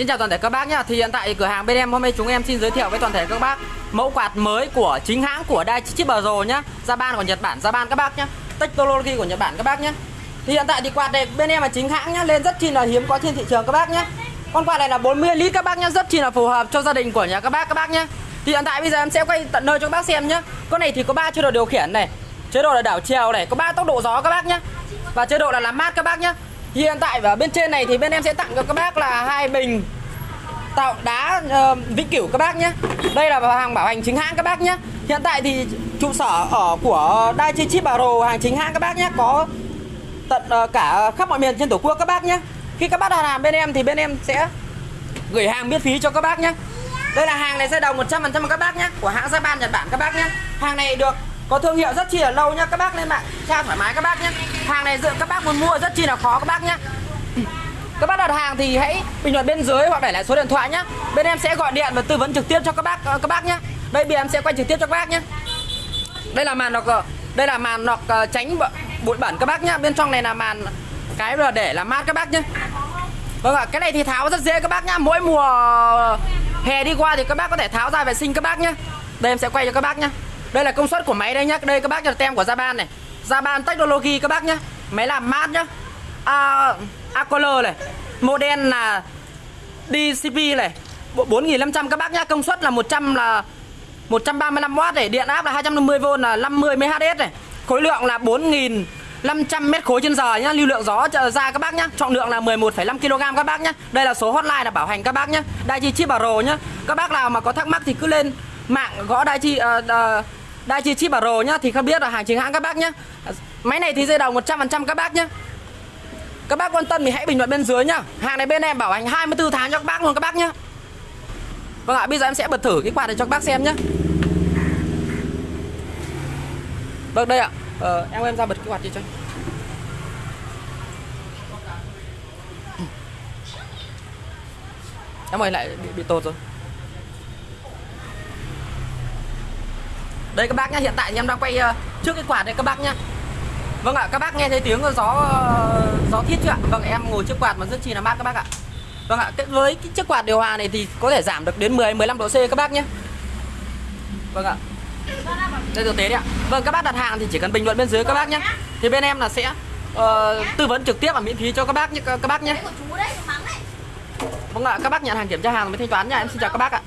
Xin chào toàn thể các bác nhá. Thì hiện tại cửa hàng bên em hôm nay chúng em xin giới thiệu với toàn thể các bác mẫu quạt mới của chính hãng của Daichi Pro nhá. Japan của Nhật Bản, Japan các bác nhá. Technology của Nhật Bản các bác nhá. Thì hiện tại thì quạt này bên em là chính hãng nhá, lên rất chi là hiếm có trên thị trường các bác nhá. Con quạt này là 40 lít các bác nhá, rất chi là phù hợp cho gia đình của nhà các bác các bác nhá. Thì hiện tại bây giờ em sẽ quay tận nơi cho các bác xem nhá. Con này thì có ba chế độ điều khiển này, chế độ là đảo chiều này, có ba tốc độ gió các bác nhá. Và chế độ là làm mát các bác nhá. Hiện tại ở bên trên này thì bên em sẽ tặng cho các bác là hai bình tạo đá uh, vĩnh cửu các bác nhé. Đây là hàng bảo hành chính hãng các bác nhé. Hiện tại thì trụ sở ở của Daichi Pro hàng chính hãng các bác nhé có tận uh, cả khắp mọi miền trên tổ quốc các bác nhé. Khi các bác đặt hàng bên em thì bên em sẽ gửi hàng miễn phí cho các bác nhé. Đây là hàng này sẽ đồng 100% các bác nhé của hãng Japan Nhật Bản các bác nhé. Hàng này được có thương hiệu rất chi là lâu nhá các bác lên mạng tra thoải mái các bác nhé hàng này dự các bác muốn mua rất chi là khó các bác nhé các bác đặt hàng thì hãy bình luận bên dưới hoặc để lại số điện thoại nhé bên em sẽ gọi điện và tư vấn trực tiếp cho các bác các bác nhé đây bên em sẽ quay trực tiếp cho các bác nhé đây là màn lọc đây là màn lọc tránh bụi bẩn các bác nhé bên trong này là màn cái là để làm mát các bác nhé vâng ạ cái này thì tháo rất dễ các bác nhá mỗi mùa hè đi qua thì các bác có thể tháo ra vệ sinh các bác nhé đây em sẽ quay cho các bác nhé đây là công suất của máy đây nhá. Đây các bác cho tem của Japan này. Japan Technology các bác nhé máy làm mát nhá. À, Acolor này. Model là DCP này. 4500 các bác nhá. Công suất là 100 là 135W này. Điện áp là 250V là 50 MHz này. Khối lượng là 4500 mét khối trên giờ nhá. Lưu lượng gió ra các bác nhá. Trọng lượng là 11,5 kg các bác nhá. Đây là số hotline là bảo hành các bác nhá. Daichi Pro nhá. Các bác nào mà có thắc mắc thì cứ lên mạng gõ Daichi uh, ờ, uh, ờ, đây chi chip Pro nhá Thì không biết là hàng chính hãng các bác nhá. Máy này thì dây đầu 100% các bác nhá. Các bác quan tâm thì hãy bình luận bên dưới nhá. Hàng này bên em bảo hành 24 tháng cho các bác luôn các bác nhá. Vâng ạ, bây giờ em sẽ bật thử cái quạt này cho các bác xem nhá. Vâng đây ạ. Ờ, Em em ra bật cái quạt đi cho Em ơi lại bị, bị tột rồi. Đây các bác nhá, hiện tại em đang quay uh, trước cái quạt này các bác nhá Vâng ạ, các bác nghe thấy tiếng gió gió thiết chưa ạ? Vâng, em ngồi trước quạt mà rất chi là mát các bác ạ. Vâng ạ, với cái chiếc quạt điều hòa này thì có thể giảm được đến 10 15 độ C các bác nhé. Vâng ạ. Đây thực tế đấy ạ. Vâng, các bác đặt hàng thì chỉ cần bình luận bên dưới các bác nhé. Thì bên em là sẽ uh, tư vấn trực tiếp và miễn phí cho các bác nhé các bác nhé. Vâng ạ, các bác nhận hàng kiểm tra hàng mới thanh toán nha. Em xin chào các bác ạ.